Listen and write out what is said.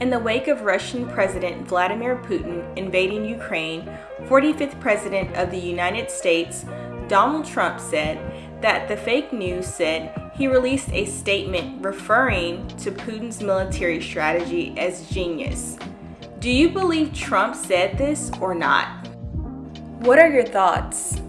In the wake of Russian President Vladimir Putin invading Ukraine, 45th President of the United States, Donald Trump said that the fake news said he released a statement referring to Putin's military strategy as genius. Do you believe Trump said this or not? What are your thoughts?